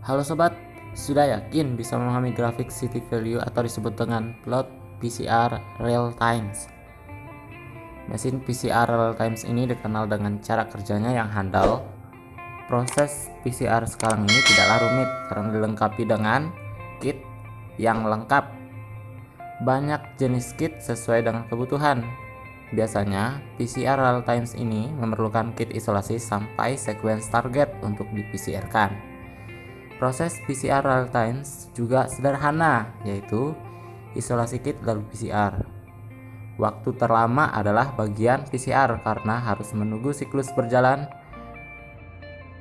Halo sobat, sudah yakin bisa memahami grafik city value atau disebut dengan plot PCR real times? Mesin PCR real times ini dikenal dengan cara kerjanya yang handal. Proses PCR sekarang ini tidaklah rumit karena dilengkapi dengan kit yang lengkap. Banyak jenis kit sesuai dengan kebutuhan. Biasanya, PCR real times ini memerlukan kit isolasi sampai sequence target untuk di PCR-kan. Proses PCR real time juga sederhana, yaitu isolasi kit lalu PCR. Waktu terlama adalah bagian PCR karena harus menunggu siklus berjalan.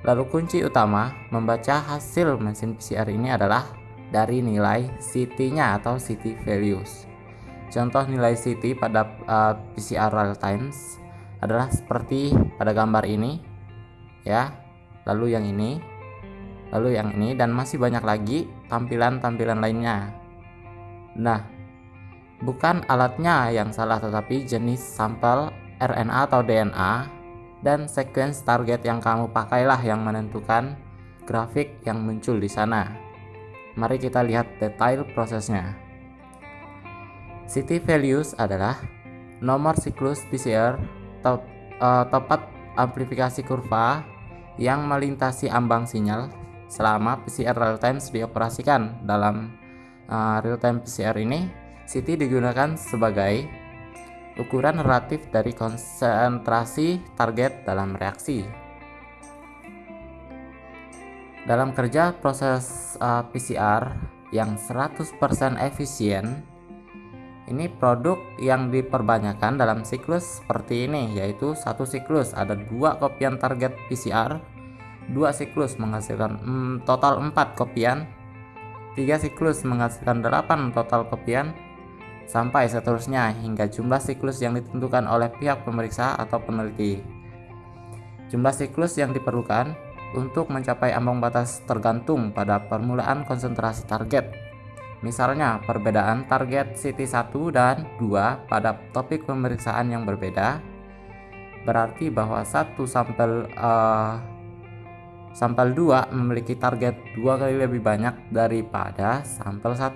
Lalu kunci utama membaca hasil mesin PCR ini adalah dari nilai CT-nya atau CT values. Contoh nilai CT pada uh, PCR real times adalah seperti pada gambar ini ya. Lalu yang ini lalu yang ini dan masih banyak lagi tampilan-tampilan lainnya. Nah, bukan alatnya yang salah tetapi jenis sampel RNA atau DNA dan sequence target yang kamu pakailah yang menentukan grafik yang muncul di sana. Mari kita lihat detail prosesnya. City values adalah nomor siklus PCR top, uh, tepat amplifikasi kurva yang melintasi ambang sinyal selama PCR real time dioperasikan. Dalam uh, real time PCR ini, CT digunakan sebagai ukuran relatif dari konsentrasi target dalam reaksi. Dalam kerja proses uh, PCR yang 100% efisien, ini produk yang diperbanyakan dalam siklus seperti ini, yaitu satu siklus ada dua kopian target PCR dua siklus menghasilkan mm, total 4 kopian tiga siklus menghasilkan 8 total kopian sampai seterusnya hingga jumlah siklus yang ditentukan oleh pihak pemeriksa atau peneliti. Jumlah siklus yang diperlukan untuk mencapai ambang batas tergantung pada permulaan konsentrasi target. Misalnya perbedaan target CT1 dan 2 pada topik pemeriksaan yang berbeda berarti bahwa satu sampel uh, Sampel 2 memiliki target dua kali lebih banyak daripada sampel 1.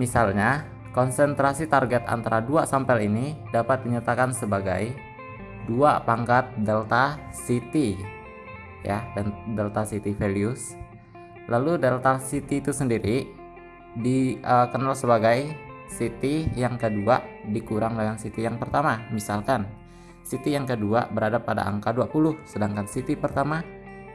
Misalnya, konsentrasi target antara dua sampel ini dapat dinyatakan sebagai 2 pangkat delta CT ya dan delta CT values. Lalu delta CT itu sendiri dikenal sebagai CT yang kedua dikurang dengan CT yang pertama. Misalkan City yang kedua berada pada angka 20, sedangkan City pertama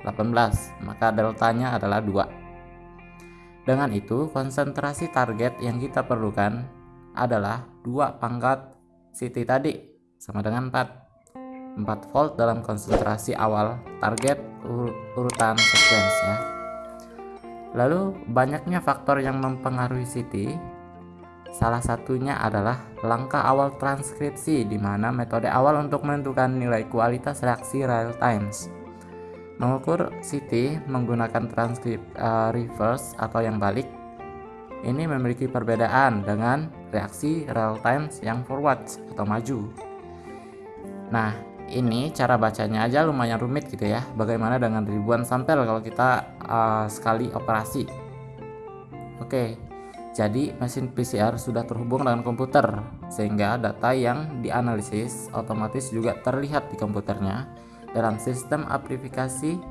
18, maka deltanya adalah 2. Dengan itu, konsentrasi target yang kita perlukan adalah 2 pangkat City tadi, sama dengan 4. 4 volt dalam konsentrasi awal target ur urutan sequence ya. Lalu, banyaknya faktor yang mempengaruhi City Salah satunya adalah langkah awal transkripsi di mana metode awal untuk menentukan nilai kualitas reaksi real times. Mengukur CT menggunakan transkrip uh, reverse atau yang balik ini memiliki perbedaan dengan reaksi real times yang forward atau maju. Nah, ini cara bacanya aja lumayan rumit gitu ya. Bagaimana dengan ribuan sampel kalau kita uh, sekali operasi? Oke, jadi mesin PCR sudah terhubung dengan komputer sehingga data yang dianalisis otomatis juga terlihat di komputernya dalam sistem aplikasi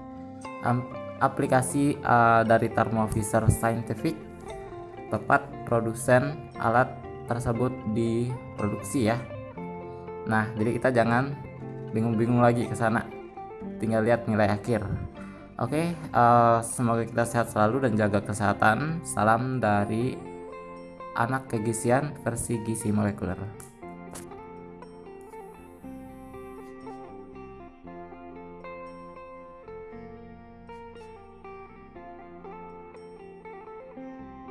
aplikasi uh, dari Thermovisor Scientific tepat produsen alat tersebut diproduksi ya. Nah, jadi kita jangan bingung-bingung lagi ke sana. Tinggal lihat nilai akhir. Oke, okay, uh, semoga kita sehat selalu dan jaga kesehatan. Salam dari anak kegizian versi gizi molekuler.